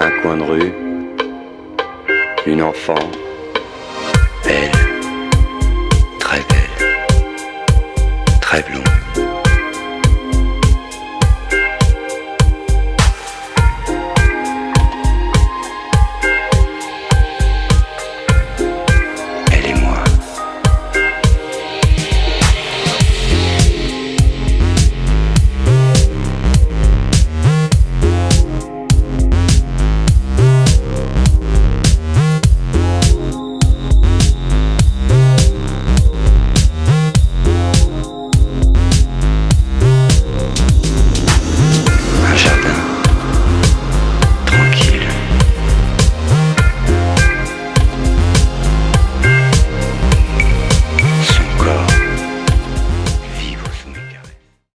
un coin de rue, une enfant, belle, très belle, très blonde.